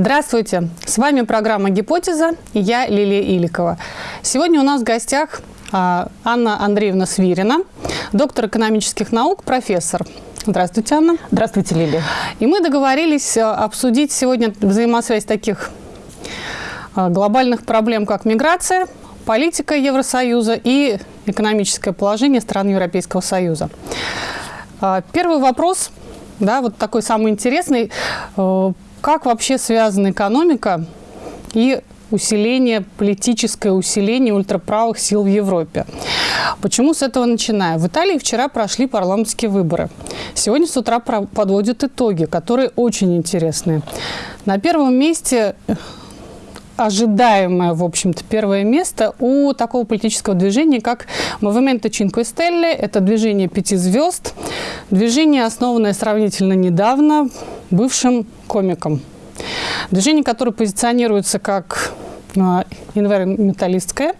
Здравствуйте! С вами программа «Гипотеза» и я Лилия Иликова. Сегодня у нас в гостях а, Анна Андреевна Свирина, доктор экономических наук, профессор. Здравствуйте, Анна. Здравствуйте, Лилия. И мы договорились а, обсудить сегодня взаимосвязь таких а, глобальных проблем, как миграция, политика Евросоюза и экономическое положение стран Европейского Союза. Первый вопрос, да, вот такой самый интересный. Как вообще связана экономика и усиление, политическое усиление ультраправых сил в Европе. Почему с этого начинаю? В Италии вчера прошли парламентские выборы. Сегодня с утра подводят итоги, которые очень интересные. На первом месте ожидаемое, в общем-то, первое место у такого политического движения, как Movimento Cinque Stelle. Это движение пяти звезд. Движение, основанное сравнительно недавно бывшим комиком. Движение, которое позиционируется как а, инвайрометалистское,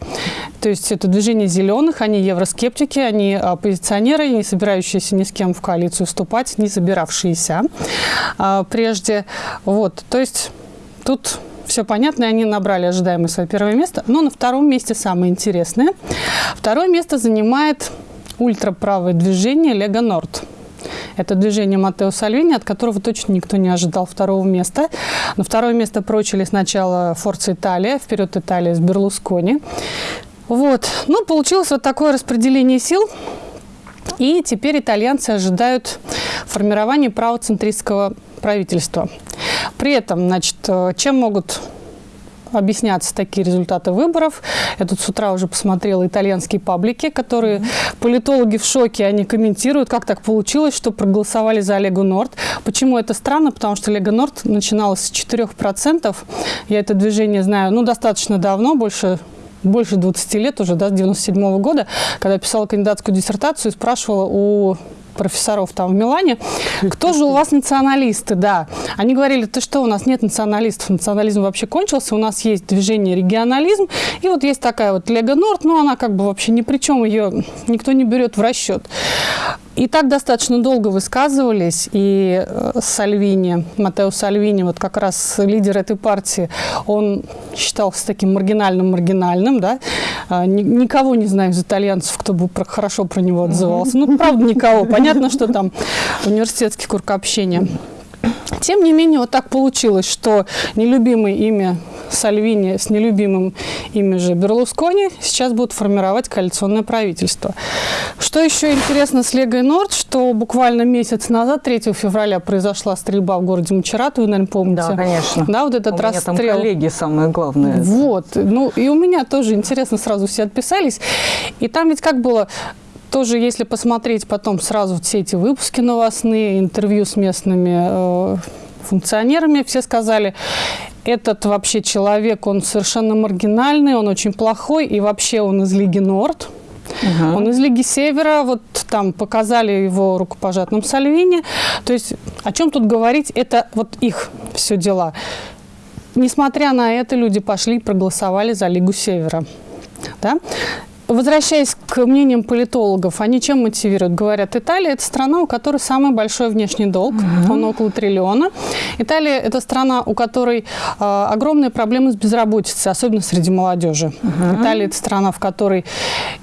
то есть это движение зеленых, они евроскептики, они оппозиционеры, не собирающиеся ни с кем в коалицию вступать, не собиравшиеся а, прежде. Вот, то есть тут все понятно, они набрали ожидаемое свое первое место. Но на втором месте самое интересное. Второе место занимает ультраправое движение Лего Норд. Это движение Матео Сальвини, от которого точно никто не ожидал второго места. На второе место прочили сначала Форца Италия, вперед Италия с Берлускони. Вот. Ну, получилось вот такое распределение сил. И теперь итальянцы ожидают формирования правоцентристского правительства. При этом, значит, э, чем могут объясняться такие результаты выборов. Я тут с утра уже посмотрела итальянские паблики, которые mm -hmm. политологи в шоке, они комментируют, как так получилось, что проголосовали за Олегу Норд. Почему это странно? Потому что Олега Норд начиналась с 4%. Я это движение знаю ну, достаточно давно, больше больше 20 лет уже, да, с 97 -го года, когда писала кандидатскую диссертацию, спрашивала у профессоров там в Милане, кто же у вас националисты, да. Они говорили, ты что, у нас нет националистов, национализм вообще кончился, у нас есть движение регионализм, и вот есть такая вот Лего Норд, но она как бы вообще ни при чем, ее никто не берет в расчет. И так достаточно долго высказывались, и э, Сальвини, Матео Сальвини, вот как раз лидер этой партии, он считался таким маргинальным-маргинальным, да, а, никого не знаю из итальянцев, кто бы хорошо про него отзывался. Ну, правда, никого. Понятно, что там университетский круг общения. Тем не менее, вот так получилось, что нелюбимое имя Сальвини с нелюбимым ими же Берлускони сейчас будут формировать коалиционное правительство. Что еще интересно с Легой Норд, что буквально месяц назад, 3 февраля, произошла стрельба в городе Мачерат, вы, наверное, помните? Да, конечно. Да, вот этот у расстрел. меня там коллеги самое главное. Вот. Ну, и у меня тоже интересно, сразу все отписались. И там ведь как было тоже, если посмотреть потом сразу все эти выпуски новостные, интервью с местными э, функционерами, все сказали, этот вообще человек, он совершенно маргинальный, он очень плохой, и вообще он из Лиги Норд. Угу. Он из Лиги Севера, вот там показали его рукопожатным Сальвини. То есть о чем тут говорить, это вот их все дела. Несмотря на это, люди пошли и проголосовали за Лигу Севера. Да? Возвращаясь к мнениям политологов, они чем мотивируют? Говорят, Италия – это страна, у которой самый большой внешний долг, угу. он около триллиона. Италия – это страна, у которой э, огромные проблемы с безработицей, особенно среди молодежи. Угу. Италия – это страна, в которой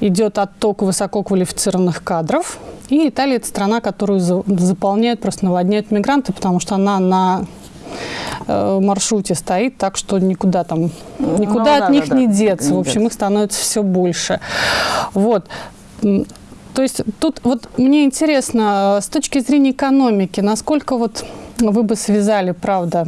идет отток высококвалифицированных кадров. И Италия – это страна, которую за, заполняют, просто наводняют мигранты, потому что она на Э, маршруте стоит, так что никуда там, ну никуда ну, от да, них да, не да, деться. Не в общем, деться. их становится все больше. Вот. То есть тут вот мне интересно, с точки зрения экономики, насколько вот вы бы связали, правда,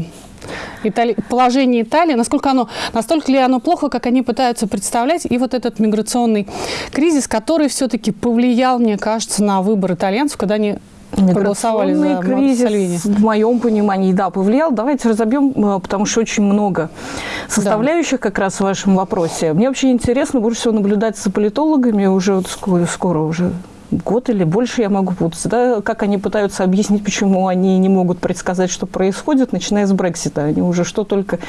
Итали... положение Италии, насколько оно, настолько ли оно плохо, как они пытаются представлять, и вот этот миграционный кризис, который все-таки повлиял, мне кажется, на выбор итальянцев, когда они проголосовали за кризис, Сальвини. в моем понимании, да, повлиял. Давайте разобьем, э, потому что очень много составляющих да. как раз в вашем вопросе. Мне вообще интересно больше всего наблюдать за политологами уже вот скоро, скоро уже год или больше я могу путаться, да, как они пытаются объяснить, почему они не могут предсказать, что происходит, начиная с Брексита. Они уже что только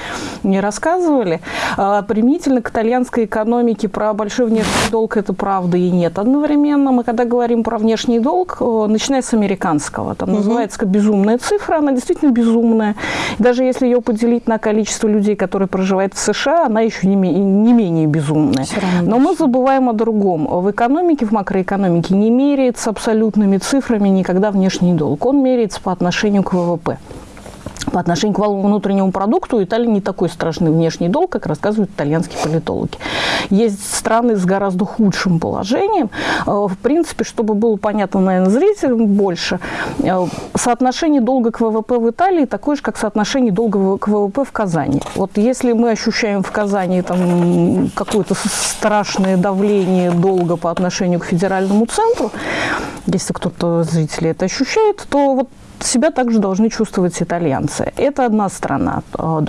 не рассказывали. А, применительно к итальянской экономике про большой внешний долг это правда и нет. Одновременно мы, когда говорим про внешний долг, начиная с американского, там угу. называется безумная цифра, она действительно безумная. Даже если ее поделить на количество людей, которые проживают в США, она еще не, не менее безумная. Но мы забываем о другом. В экономике, в макроэкономике не меряется абсолютными цифрами никогда внешний долг. Он меряется по отношению к ВВП по отношению к валовому внутреннему продукту у Италии не такой страшный внешний долг, как рассказывают итальянские политологи. Есть страны с гораздо худшим положением. Э, в принципе, чтобы было понятно, наверное, зрителям больше, э, соотношение долга к ВВП в Италии такое же, как соотношение долга к ВВП в Казани. Вот если мы ощущаем в Казани там какое-то страшное давление долга по отношению к федеральному центру, если кто-то зрители это ощущает, то вот себя также должны чувствовать итальянцы. Это одна страна. А,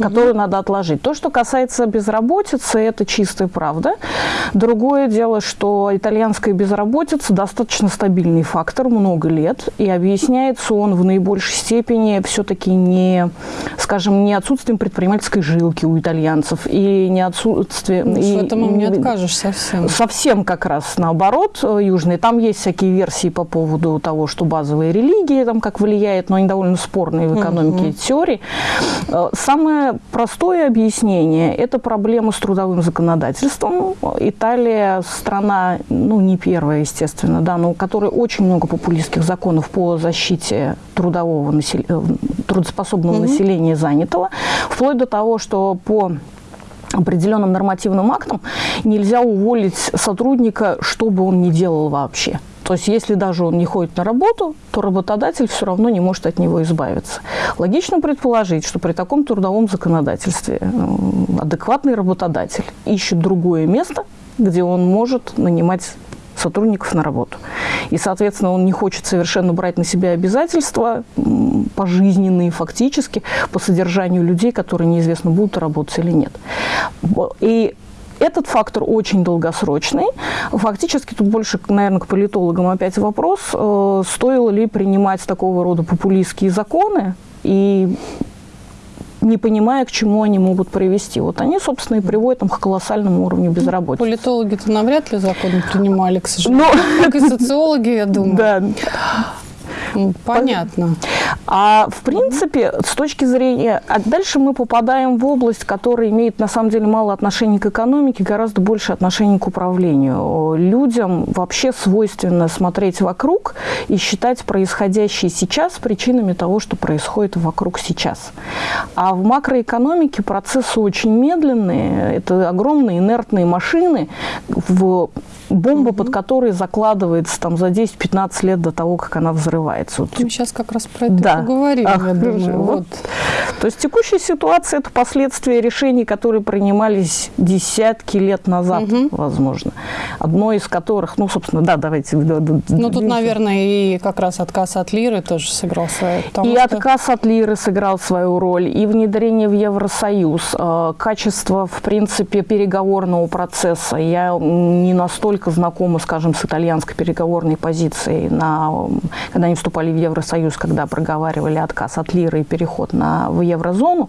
которую угу. надо отложить. То, что касается безработицы, это чистая правда. Другое дело, что итальянская безработица достаточно стабильный фактор много лет, и объясняется он в наибольшей степени все-таки не, скажем, не отсутствием предпринимательской жилки у итальянцев, и не отсутствием... Ну, и, в этом не откажешь совсем. Совсем как раз наоборот, э, южные. Там есть всякие версии по поводу того, что базовая религия там как влияет, но они довольно спорные в экономике угу. теории. Э, самое простое объяснение – это проблема с трудовым законодательством. Италия – страна, ну, не первая, естественно, да, но у которой очень много популистских законов по защите трудового насел... Э, трудоспособного mm-hmm. населения занятого, вплоть до того, что по определенным нормативным актам нельзя уволить сотрудника, что бы он ни делал вообще. То есть если даже он не ходит на работу, то работодатель все равно не может от него избавиться. Логично предположить, что при таком трудовом законодательстве адекватный работодатель ищет другое место, где он может нанимать сотрудников на работу. И, соответственно, он не хочет совершенно брать на себя обязательства пожизненные фактически по содержанию людей, которые неизвестно, будут работать или нет. И этот фактор очень долгосрочный. Фактически тут больше, наверное, к политологам опять вопрос, э, стоило ли принимать такого рода популистские законы и не понимая, к чему они могут привести. Вот они, собственно, и приводят там, к колоссальному уровню безработицы. Политологи-то навряд ли законы принимали, к сожалению. Но... Как и социологи, я думаю. Да. Понятно. А в принципе, с точки зрения... А дальше мы попадаем в область, которая имеет на самом деле мало отношения к экономике, гораздо больше отношений к управлению. Людям вообще свойственно смотреть вокруг и считать происходящее сейчас причинами того, что происходит вокруг сейчас. А в макроэкономике процессы очень медленные. Это огромные инертные машины в бомба, угу. под которой закладывается там за 10-15 лет до того, как она взрывается. Вот. Мы сейчас как раз про это да. поговорим, Ах, я думаю. Вот. Вот. То есть текущая ситуация – это последствия решений, которые принимались десятки лет назад, угу. возможно. Одно из которых, ну, собственно, да, давайте. Ну, тут, наверное, и как раз отказ от лиры тоже сыграл свою И что... отказ от лиры сыграл свою роль, и внедрение в Евросоюз, э, качество, в принципе, переговорного процесса. Я не настолько только знакома, скажем, с итальянской переговорной позицией, на, когда они вступали в Евросоюз, когда проговаривали отказ от лиры и переход на, в еврозону.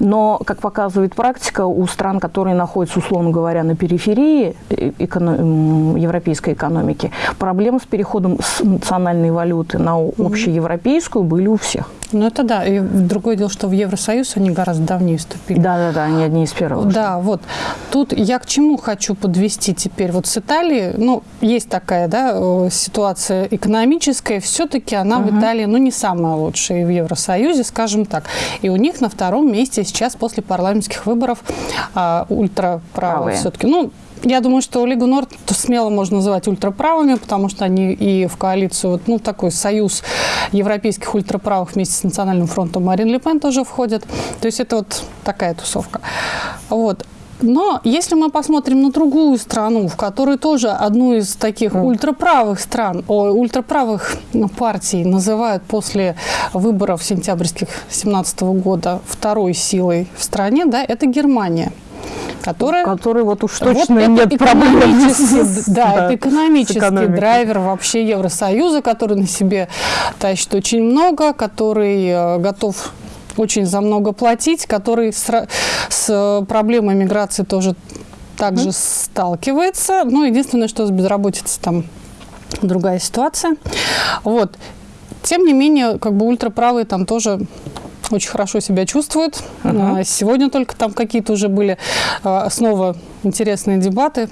Но, как показывает практика, у стран, которые находятся, условно говоря, на периферии эконом, европейской экономики, проблемы с переходом с национальной валюты на общеевропейскую были у всех. Ну, это да. И другое дело, что в Евросоюз они гораздо давнее вступили. Да-да-да, они одни из первых. Да, вот. Тут я к чему хочу подвести теперь. Вот с Италией, ну, есть такая, да, ситуация экономическая, все-таки она угу. в Италии, ну, не самая лучшая в Евросоюзе, скажем так. И у них на втором месте сейчас после парламентских выборов а, ультраправые все-таки. Ну, я думаю, что Лигу Норд смело можно называть ультраправыми, потому что они и в коалицию, ну, такой союз европейских ультраправых вместе с Национальным фронтом Марин Ле Пен тоже входит. То есть это вот такая тусовка. Вот. Но если мы посмотрим на другую страну, в которой тоже одну из таких ультраправых стран, о, ультраправых партий называют после выборов сентябрьских 2017 года второй силой в стране, да, это Германия. которая... Который вот уж точно вот нет проблем. Да, да, это экономический драйвер вообще Евросоюза, который на себе тащит очень много, который э, готов очень за много платить, который с, с проблемой миграции тоже также mm. сталкивается. Ну, единственное, что с безработицей там другая ситуация. Вот. Тем не менее, как бы ультраправые там тоже очень хорошо себя чувствуют. Uh-huh. Сегодня только там какие-то уже были а, снова интересные дебаты.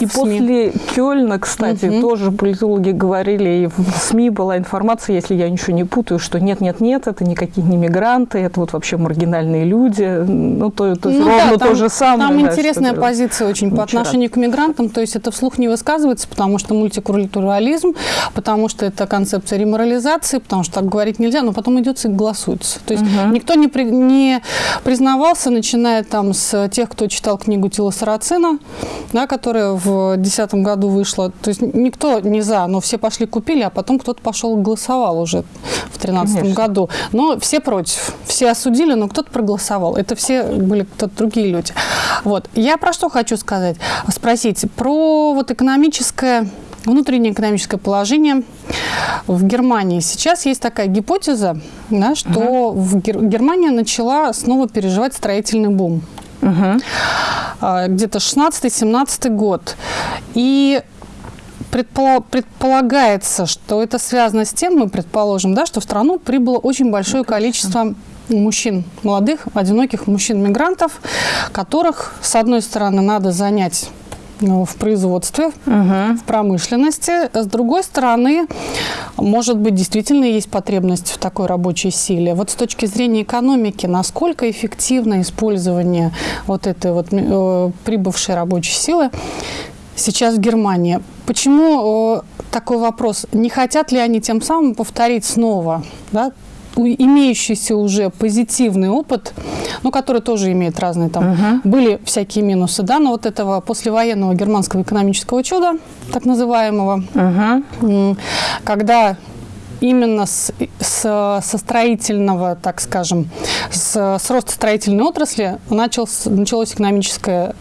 И после Кёльна, кстати, угу. тоже политологи говорили, и в СМИ была информация, если я ничего не путаю, что нет-нет-нет, это никакие не мигранты, это вот вообще маргинальные люди. Ну, то, то есть ну, ровно да, там, то же самое. Там да, интересная позиция очень по отношению к мигрантам, то есть это вслух не высказывается, потому что мультикультурализм, потому что это концепция реморализации, потому что так говорить нельзя, но потом идется и голосуется. То есть угу. никто не, при, не признавался, начиная там с тех, кто читал книгу Тила Сарацина, да, которая в в 2010 году вышла. То есть никто не за, но все пошли купили, а потом кто-то пошел голосовал уже в 2013 году. Но все против. Все осудили, но кто-то проголосовал. Это все были кто-то другие люди. Вот. Я про что хочу сказать? Спросить про вот экономическое внутреннее экономическое положение в Германии. Сейчас есть такая гипотеза, да, что угу. в Гер- Германия начала снова переживать строительный бум. Угу. Где-то 16-17 год. И предполагается, что это связано с тем, мы предположим, да, что в страну прибыло очень большое ну, количество мужчин, молодых, одиноких мужчин-мигрантов, которых, с одной стороны, надо занять в производстве, угу. в промышленности. С другой стороны, может быть, действительно есть потребность в такой рабочей силе. Вот с точки зрения экономики, насколько эффективно использование вот этой вот э, прибывшей рабочей силы сейчас в Германии? Почему э, такой вопрос? Не хотят ли они тем самым повторить снова да, имеющийся уже позитивный опыт, ну, который тоже имеет разные там, угу. были всякие минусы, да, но вот этого послевоенного германского экономического чуда, так называемого, угу. когда именно с, с, со строительного, так скажем, с, с роста строительной отрасли началось, началось экономическое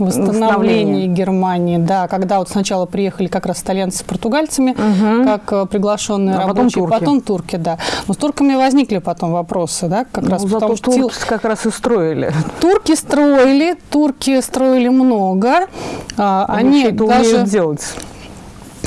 восстановлении Германии, да, когда вот сначала приехали как раз итальянцы с португальцами, угу. как э, приглашенные а рабочие, потом турки. потом турки, да. Но с турками возникли потом вопросы, да, как ну, раз зато потому что турки как раз и строили. Турки строили, турки строили много, а, они, они даже делать.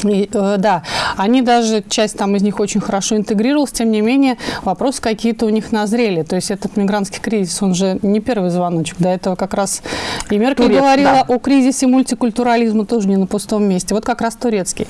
И, э, да, они даже, часть там из них очень хорошо интегрировалась, тем не менее, вопросы какие-то у них назрели. То есть этот мигрантский кризис, он же не первый звоночек. До этого как раз и Меркель Турец, говорила да. о кризисе мультикультурализма тоже не на пустом месте. Вот как раз турецкий.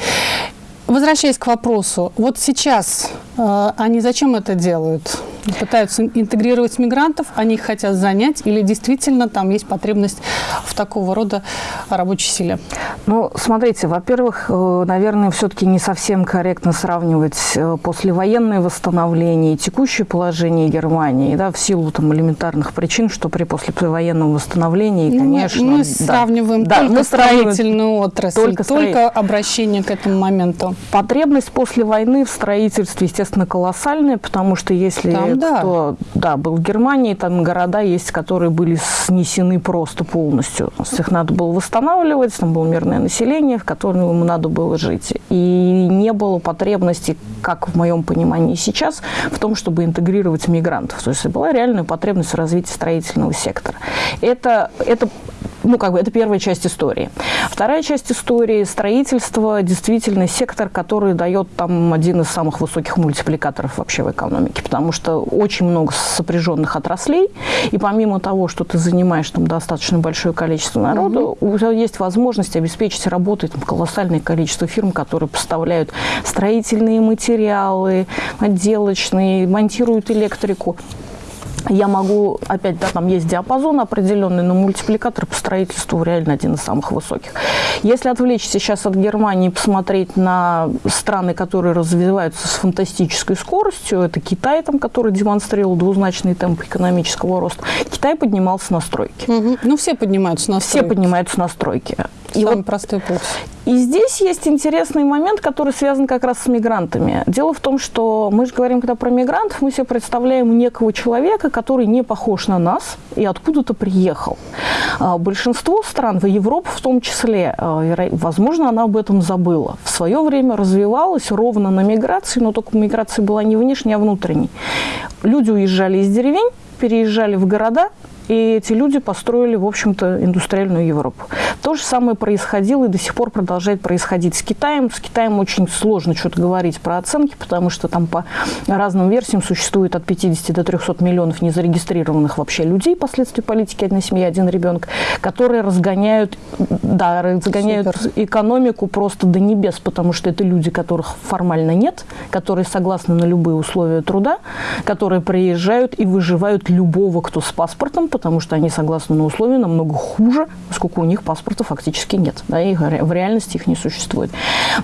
Возвращаясь к вопросу, вот сейчас э, они зачем это делают? Пытаются интегрировать мигрантов, они их хотят занять, или действительно там есть потребность в такого рода рабочей силе? Ну, смотрите, во-первых, э, наверное, все-таки не совсем корректно сравнивать э, послевоенное восстановление и текущее положение Германии, да, в силу там элементарных причин, что при послевоенном восстановлении, ну, конечно... Мы, мы да, сравниваем да, только мы строительную отрасль, только, только обращение к этому моменту. Потребность после войны в строительстве, естественно, колоссальная, потому что если там, да. кто да, был в Германии, там города есть, которые были снесены просто полностью. Их надо было восстанавливать, там было мирное население, в котором ему надо было жить. И не было потребности, как в моем понимании сейчас, в том, чтобы интегрировать мигрантов. То есть была реальная потребность в развитии строительного сектора. Это, это ну, как бы, это первая часть истории. Вторая часть истории – строительство, действительно, сектор, который дает там один из самых высоких мультипликаторов вообще в экономике, потому что очень много сопряженных отраслей, и помимо того, что ты занимаешь там достаточно большое количество народу, угу. у тебя есть возможность обеспечить работой там, колоссальное количество фирм, которые поставляют строительные материалы, отделочные, монтируют электрику я могу, опять, да, там есть диапазон определенный, но мультипликатор по строительству реально один из самых высоких. Если отвлечься сейчас от Германии и посмотреть на страны, которые развиваются с фантастической скоростью, это Китай, там, который демонстрировал двузначный темп экономического роста, Китай поднимался на стройки. Угу. Ну, все поднимаются на стройки. Все поднимаются на стройки. И Самый вот простой путь. И здесь есть интересный момент, который связан как раз с мигрантами. Дело в том, что мы же говорим, когда про мигрантов, мы себе представляем некого человека, который не похож на нас и откуда-то приехал. А, большинство стран, в Европе в том числе, а, возможно, она об этом забыла. В свое время развивалась ровно на миграции, но только миграция была не внешней, а внутренней. Люди уезжали из деревень, переезжали в города, и эти люди построили, в общем-то, индустриальную Европу. То же самое происходило и до сих пор продолжает происходить с Китаем. С Китаем очень сложно что-то говорить про оценки, потому что там по разным версиям существует от 50 до 300 миллионов незарегистрированных вообще людей последствий политики «одна семья, один ребенок», которые разгоняют, да, разгоняют Супер. экономику просто до небес, потому что это люди, которых формально нет, которые согласны на любые условия труда, которые приезжают и выживают любого, кто с паспортом, потому что они согласны на условия намного хуже, поскольку у них паспорта фактически нет, да, и в реальности их не существует.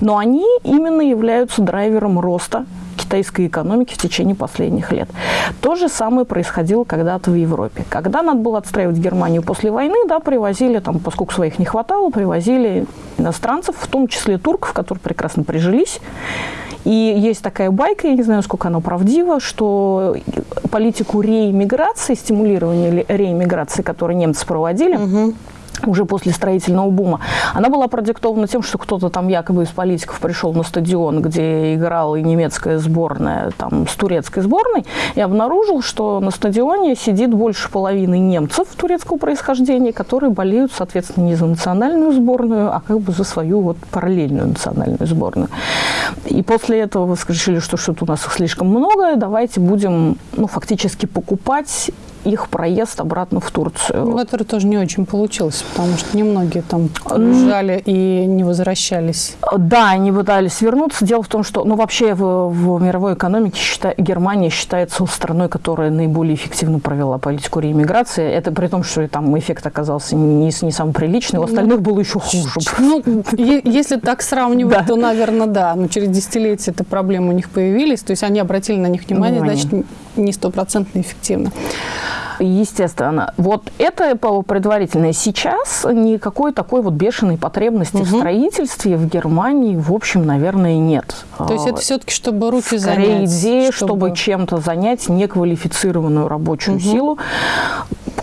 Но они именно являются драйвером роста китайской экономики в течение последних лет. То же самое происходило когда-то в Европе. Когда надо было отстраивать Германию после войны, да, привозили, там, поскольку своих не хватало, привозили иностранцев, в том числе турков, которые прекрасно прижились, и есть такая байка, я не знаю, сколько она правдива, что политику реиммиграции, стимулирования реиммиграции, которую немцы проводили, угу уже после строительного бума, она была продиктована тем, что кто-то там якобы из политиков пришел на стадион, где играла и немецкая сборная там, с турецкой сборной, и обнаружил, что на стадионе сидит больше половины немцев турецкого происхождения, которые болеют, соответственно, не за национальную сборную, а как бы за свою вот параллельную национальную сборную. И после этого решили, что что-то у нас их слишком много, давайте будем ну, фактически покупать их проезд обратно в Турцию. Ну, который тоже не очень получился, потому что немногие там уезжали и не возвращались. Да, они пытались вернуться. Дело в том, что ну, вообще в, в мировой экономике считай, Германия считается страной, которая наиболее эффективно провела политику реиммиграции. Это при том, что там эффект оказался не, не самый приличный, у остальных было еще хуже. Ну, если так сравнивать, да. то, наверное, да. Но через десятилетия эта проблема у них появились, то есть они обратили на них внимание, внимание. значит, не стопроцентно эффективно. Естественно. Вот это предварительное. Сейчас никакой такой вот бешеной потребности угу. в строительстве в Германии, в общем, наверное, нет. То есть это все-таки, чтобы руки Скорее занять? идея, чтобы, чтобы чем-то занять неквалифицированную рабочую угу. силу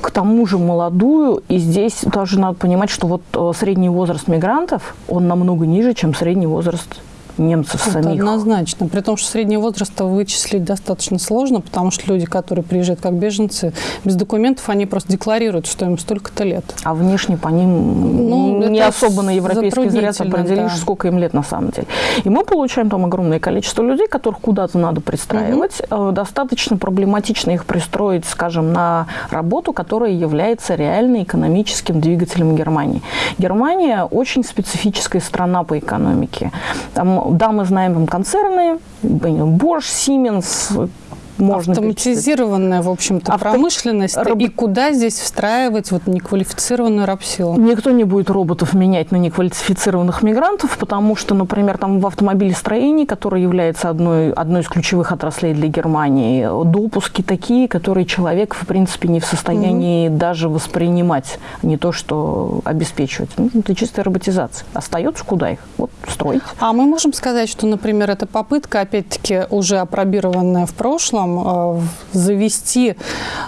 к тому же молодую, и здесь тоже надо понимать, что вот э, средний возраст мигрантов, он намного ниже, чем средний возраст немцев Это самих. однозначно. При том, что средний возраст вычислить достаточно сложно, потому что люди, которые приезжают как беженцы, без документов, они просто декларируют, что им столько-то лет. А внешне по ним ну, не особо на европейский взгляд определишь, да. сколько им лет на самом деле. И мы получаем там огромное количество людей, которых куда-то надо пристраивать. Угу. Достаточно проблематично их пристроить, скажем, на работу, которая является реально экономическим двигателем Германии. Германия очень специфическая страна по экономике. Там да, мы знаем там концерны, Bosch, Siemens, можно Автоматизированная, в общем-то, Авто... промышленность. Роб... И куда здесь встраивать вот неквалифицированную рабсилу? Никто не будет роботов менять на неквалифицированных мигрантов, потому что, например, там в автомобилестроении, которое является одной, одной из ключевых отраслей для Германии, допуски такие, которые человек, в принципе, не в состоянии mm-hmm. даже воспринимать, не то что обеспечивать. Ну, это чистая роботизация. Остается куда их? Вот строить. А мы можем сказать, что, например, эта попытка, опять-таки, уже опробированная в прошлом, целом э, завести,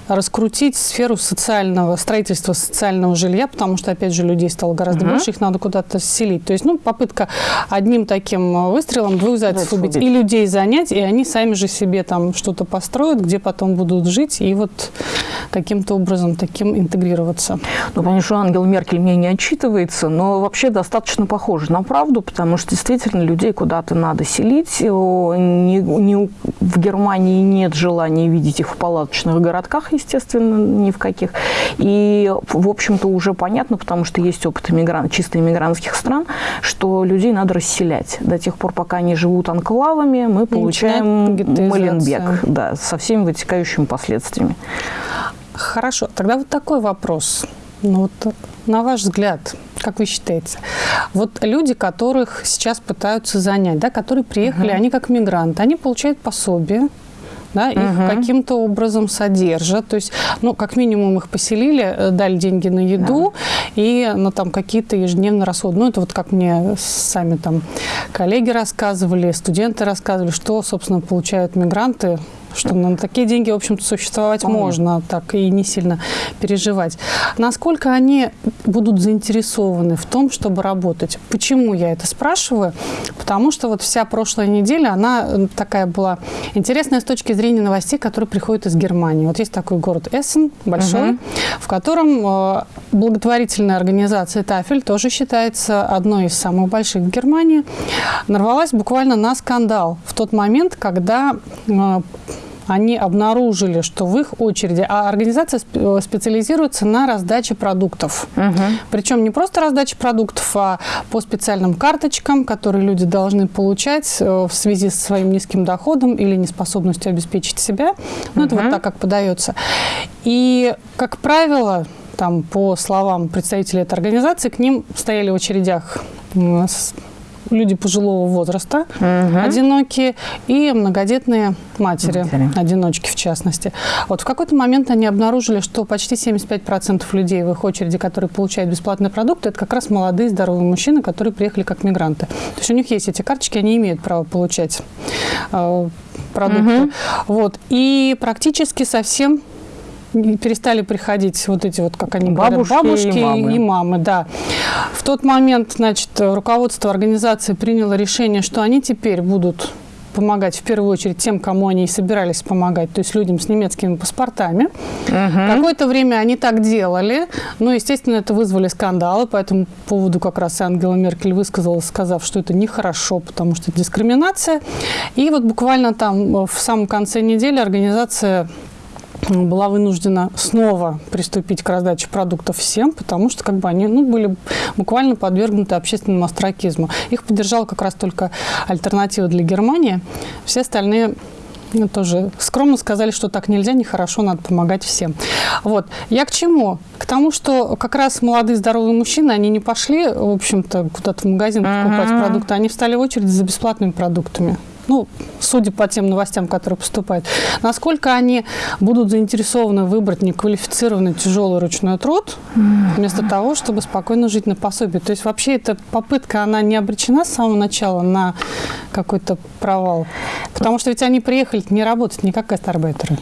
раскрутить сферу социального, строительства социального жилья, потому что, опять же, людей стало гораздо угу. больше, их надо куда-то селить. То есть, ну, попытка одним таким выстрелом двух зайцев убить. убить. И людей занять, и они сами же себе там что-то построят, где потом будут жить, и вот каким-то образом таким интегрироваться. Ну, конечно, Ангел Меркель мне не отчитывается, но вообще достаточно похоже на правду, потому что действительно людей куда-то надо селить. Не, не, в Германии нет нет желания видеть их в палаточных городках, естественно, ни в каких. И, в общем-то, уже понятно, потому что есть опыт иммигран... чисто иммигрантских стран, что людей надо расселять. До тех пор, пока они живут анклавами, мы получаем Маленбек да, со всеми вытекающими последствиями. Хорошо. Тогда вот такой вопрос. Ну, вот, на ваш взгляд, как вы считаете, вот люди, которых сейчас пытаются занять, да, которые приехали, угу. они как мигранты, они получают пособие, да, их угу. каким-то образом содержат. То есть, ну, как минимум их поселили, э, дали деньги на еду, да. и ну, там какие-то ежедневные расходы. Ну, это вот как мне сами там коллеги рассказывали, студенты рассказывали, что, собственно, получают мигранты что на такие деньги, в общем-то, существовать Понятно. можно, так и не сильно переживать. Насколько они будут заинтересованы в том, чтобы работать? Почему я это спрашиваю? Потому что вот вся прошлая неделя, она такая была интересная с точки зрения новостей, которые приходят из Германии. Вот есть такой город Эссен, большой, угу. в котором э, благотворительная организация Тафель тоже считается одной из самых больших в Германии, нарвалась буквально на скандал в тот момент, когда э, они обнаружили, что в их очереди, а организация э, специализируется на раздаче продуктов. Угу. Причем не просто раздача продуктов, а по специальным карточкам, которые люди должны получать э, в связи со своим низким доходом или неспособностью обеспечить себя. Ну, угу. это вот так, как подается. И, как правило, там, по словам представителей этой организации, к ним стояли в очередях люди пожилого возраста, угу. одинокие, и многодетные матери, матери, одиночки в частности. Вот в какой-то момент они обнаружили, что почти 75% людей в их очереди, которые получают бесплатные продукты, это как раз молодые здоровые мужчины, которые приехали как мигранты. То есть у них есть эти карточки, они имеют право получать э, продукты. Угу. Вот. И практически совсем перестали приходить вот эти вот, как они бабушки говорят, бабушки и мамы. и мамы, да. В тот момент, значит, руководство организации приняло решение, что они теперь будут помогать в первую очередь тем, кому они и собирались помогать, то есть людям с немецкими паспортами. Угу. Какое-то время они так делали, но, естественно, это вызвали скандалы, по этому поводу как раз Ангела Меркель высказалась, сказав, что это нехорошо, потому что это дискриминация. И вот буквально там в самом конце недели организация была вынуждена снова приступить к раздаче продуктов всем, потому что как бы они ну, были буквально подвергнуты общественному астракизму. Их поддержала как раз только альтернатива для Германии. Все остальные ну, тоже скромно сказали, что так нельзя, нехорошо, надо помогать всем. Вот. Я к чему? К тому, что как раз молодые здоровые мужчины, они не пошли, в общем-то, куда-то в магазин покупать uh-huh. продукты, они встали в очередь за бесплатными продуктами ну, судя по тем новостям, которые поступают, насколько они будут заинтересованы выбрать неквалифицированный тяжелый ручной труд, вместо того, чтобы спокойно жить на пособие. То есть вообще эта попытка, она не обречена с самого начала на какой-то провал? Потому что ведь они приехали не работать, не как гастарбайтеры.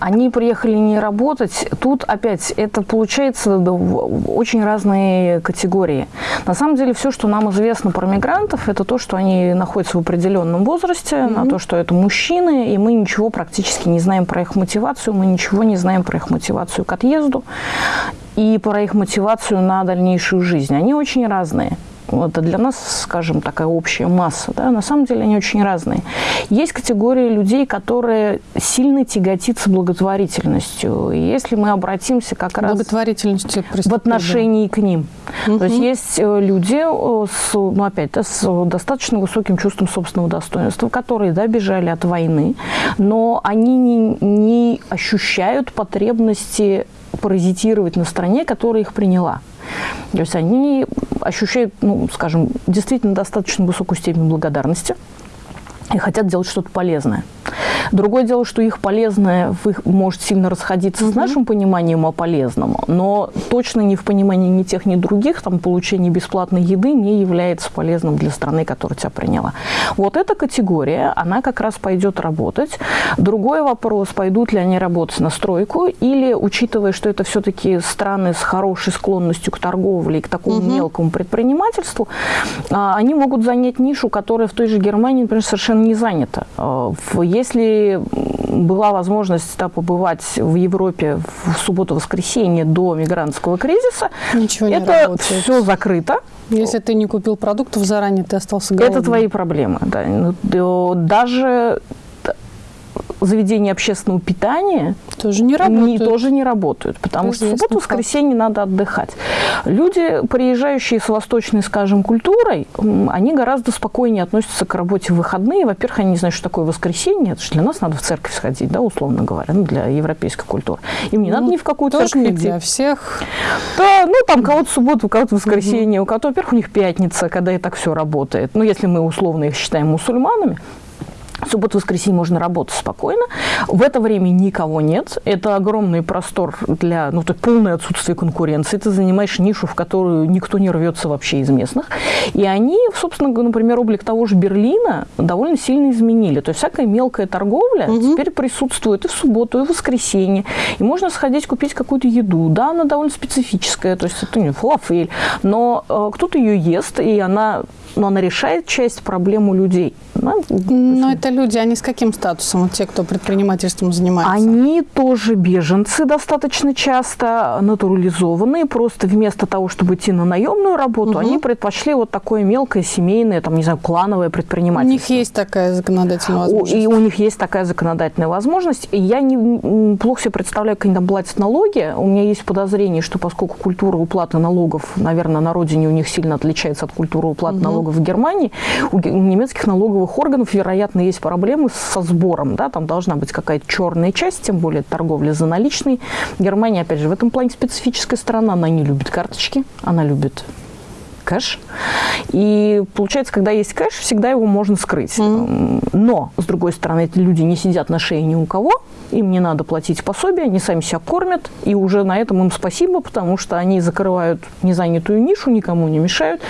Они приехали не работать. Тут опять это получается очень разные категории. На самом деле все, что нам известно про мигрантов, это то, что они находятся в определенном возрасте, mm-hmm. на то, что это мужчины, и мы ничего практически не знаем про их мотивацию, мы ничего не знаем про их мотивацию к отъезду и про их мотивацию на дальнейшую жизнь. Они очень разные. Это для нас, скажем, такая общая масса. Да? На самом деле они очень разные. Есть категория людей, которые сильно тяготятся благотворительностью. И если мы обратимся как раз в отношении к ним. Угу. То есть есть э, люди э, с, ну, опять, да, с достаточно высоким чувством собственного достоинства, которые да, бежали от войны, но они не, не ощущают потребности паразитировать на стране, которая их приняла. То есть они ощущают, ну, скажем, действительно достаточно высокую степень благодарности и хотят делать что-то полезное. Другое дело, что их полезное их может сильно расходиться mm-hmm. с нашим пониманием о полезном, но точно не в понимании ни тех, ни других, там получение бесплатной еды не является полезным для страны, которая тебя приняла. Вот эта категория, она как раз пойдет работать. Другой вопрос, пойдут ли они работать на стройку или, учитывая, что это все-таки страны с хорошей склонностью к торговле и к такому угу. мелкому предпринимательству, а, они могут занять нишу, которая в той же Германии, например, совершенно не занята. А, если была возможность да, побывать в Европе в субботу-воскресенье до мигрантского кризиса, Ничего не это работает. все закрыто. Если ты не купил продуктов заранее, ты остался голодным. Это твои проблемы. Да. Ну, даже заведения общественного питания тоже не работают. Не, тоже не работают, потому что в субботу, воскресенье надо отдыхать. Люди, приезжающие с восточной, скажем, культурой, они гораздо спокойнее относятся к работе в выходные. Во-первых, они не знают, что такое воскресенье. Это же для нас надо в церковь сходить, да, условно говоря, ну, для европейской культуры. Им не ну, надо ни в какую тоже церковь не идти. для всех. Да, ну, там кого-то субботу, у кого-то воскресенье, у кого-то, во-первых, у них пятница, когда и так все работает. Ну, если мы условно их считаем мусульманами. Субботу, воскресенье можно работать спокойно. В это время никого нет. Это огромный простор для, ну, так, полное отсутствие конкуренции. Ты занимаешь нишу, в которую никто не рвется вообще из местных. И они, собственно, например, облик того же Берлина довольно сильно изменили. То есть всякая мелкая торговля угу. теперь присутствует и в субботу, и в воскресенье. И можно сходить купить какую-то еду. Да, она довольно специфическая, то есть это не фалафель, но э, кто-то ее ест, и она но она решает часть проблем у людей. Ну, но это люди, они с каким статусом, вот те, кто предпринимательством занимается? Они тоже беженцы достаточно часто, натурализованные. Просто вместо того, чтобы идти на наемную работу, угу. они предпочли вот такое мелкое, семейное, там, не знаю, клановое предпринимательство. У них есть такая законодательная возможность? И у них есть такая законодательная возможность. И я не, плохо себе представляю, как они там платят налоги. У меня есть подозрение, что поскольку культура уплаты налогов, наверное, на родине у них сильно отличается от культуры уплаты угу. налогов налогов в Германии, у немецких налоговых органов, вероятно, есть проблемы со сбором. Да? Там должна быть какая-то черная часть, тем более торговля за наличной. Германия, опять же, в этом плане специфическая страна. Она не любит карточки, она любит кэш. И получается, когда есть кэш, всегда его можно скрыть. Mm. Но, с другой стороны, эти люди не сидят на шее ни у кого, им не надо платить пособие, они сами себя кормят, и уже на этом им спасибо, потому что они закрывают незанятую нишу, никому не мешают.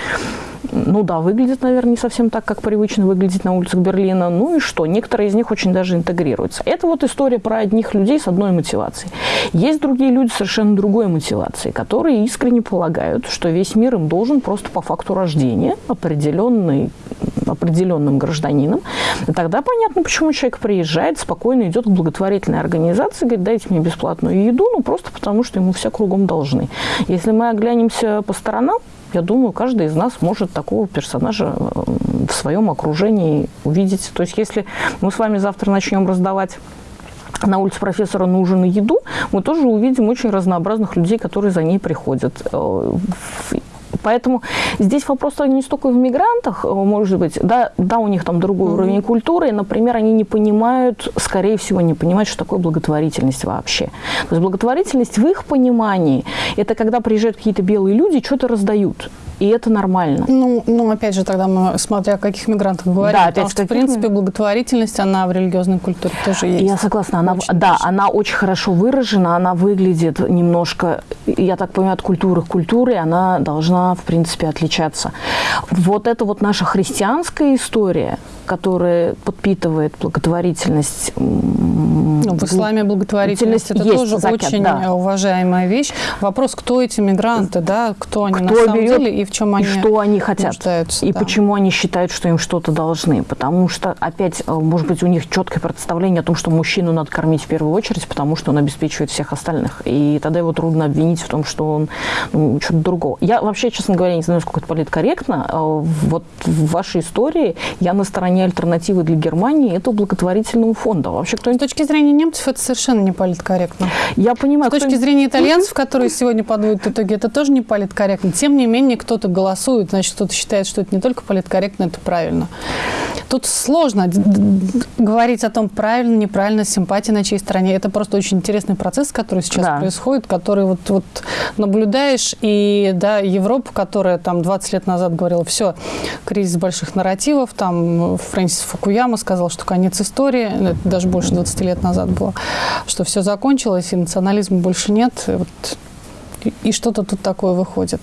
Ну да, выглядит, наверное, не совсем так, как привычно выглядеть на улицах Берлина. Ну и что? Некоторые из них очень даже интегрируются. Это вот история про одних людей с одной мотивацией. Есть другие люди с совершенно другой мотивацией, которые искренне полагают, что весь мир им должен просто по факту рождения определенный, определенным гражданином. Тогда понятно, почему человек приезжает, спокойно идет к благотворительной организации, говорит, дайте мне бесплатную еду, ну просто потому, что ему все кругом должны. Если мы оглянемся по сторонам, я думаю, каждый из нас может такого персонажа в своем окружении увидеть. То есть если мы с вами завтра начнем раздавать на улице профессора нужен еду, мы тоже увидим очень разнообразных людей, которые за ней приходят. Поэтому здесь вопрос не столько в мигрантах, э, может быть, да, да у них там другой mm-hmm. уровень культуры, например, они не понимают, скорее всего, не понимают, что такое благотворительность вообще. То есть благотворительность в их понимании – это когда приезжают какие-то белые люди, что-то раздают и это нормально. Ну, ну, опять же, тогда мы, смотря о каких мигрантах говорим, да, потому что, в принципе, благотворительность, она в религиозной культуре тоже есть. Я согласна, она, да, очень. она очень хорошо выражена, она выглядит немножко, я так понимаю, от культуры к культуре, она должна, в принципе, отличаться. Вот это вот наша христианская история, которая подпитывает благотворительность. Ну, в исламе благотворительность это есть, тоже закят, очень да. уважаемая вещь. Вопрос, кто эти мигранты, да, кто они кто на самом берет, деле и в чем они что они хотят и да. почему они считают, что им что-то должны, потому что опять, э, может быть, у них четкое представление о том, что мужчину надо кормить в первую очередь, потому что он обеспечивает всех остальных, и тогда его трудно обвинить в том, что он ну, что-то другого. Я вообще, честно говоря, не знаю, сколько это политкорректно. Э, вот в вашей истории я на стороне альтернативы для Германии этого благотворительного фонда. Вообще, кто С точки зрения немцев это совершенно не политкорректно. Я понимаю. С точки зрения итальянцев, которые сегодня подводят итоги, это тоже не политкорректно. Тем не менее, кто-то голосует, значит, кто-то считает, что это не только политкорректно, это правильно. Тут сложно говорить о том, правильно, неправильно, симпатия на чьей стороне. Это просто очень интересный процесс, который сейчас да. происходит, который вот, вот наблюдаешь. И да, Европа, которая там 20 лет назад говорила, все, кризис больших нарративов, там Фрэнсис Фукуяма сказал, что конец истории, это даже больше 20 лет назад было, что все закончилось, и национализма больше нет. И, вот, и, и что-то тут такое выходит.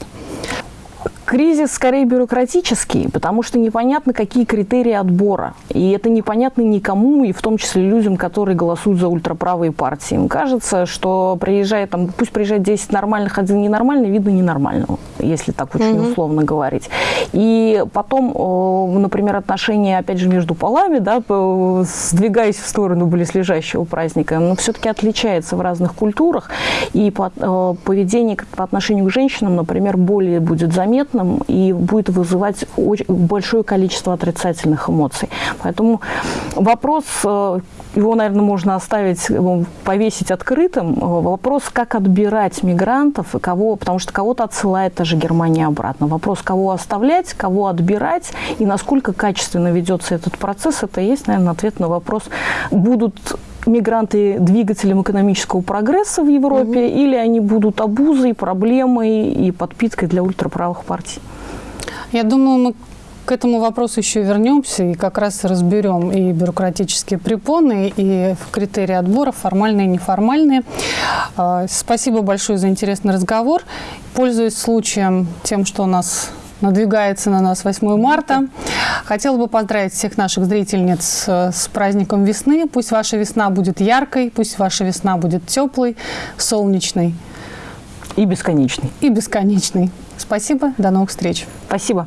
Кризис скорее бюрократический, потому что непонятно, какие критерии отбора. И это непонятно никому, и в том числе людям, которые голосуют за ультраправые партии. Им кажется, что приезжает, там, пусть приезжает 10 нормальных, один ненормальный, видно ненормального, если так очень mm-hmm. условно говорить. И потом, например, отношения, опять же, между полами, да, сдвигаясь в сторону близлежащего праздника, но все-таки отличается в разных культурах. И поведение по отношению к женщинам, например, более будет заметно, негативным и будет вызывать очень большое количество отрицательных эмоций. Поэтому вопрос, э, его, наверное, можно оставить, э, повесить открытым. Э, вопрос, как отбирать мигрантов и кого, потому что кого-то отсылает та же Германия обратно. Вопрос, кого оставлять, кого отбирать и насколько качественно ведется этот процесс, это есть, наверное, ответ на вопрос, будут мигранты двигателем экономического прогресса в Европе, угу. или они будут обузой, проблемой и подпиткой для ультраправых партий? Я думаю, мы К этому вопросу еще вернемся и как раз разберем и бюрократические препоны, и критерии отбора, формальные и неформальные. А, спасибо большое за интересный разговор. Пользуясь случаем тем, что у нас надвигается на нас 8 марта. Хотела бы поздравить всех наших зрительниц э, с праздником весны. Пусть ваша весна будет яркой, пусть ваша весна будет теплой, солнечной. И бесконечной. И бесконечной. Спасибо, до новых встреч. Спасибо.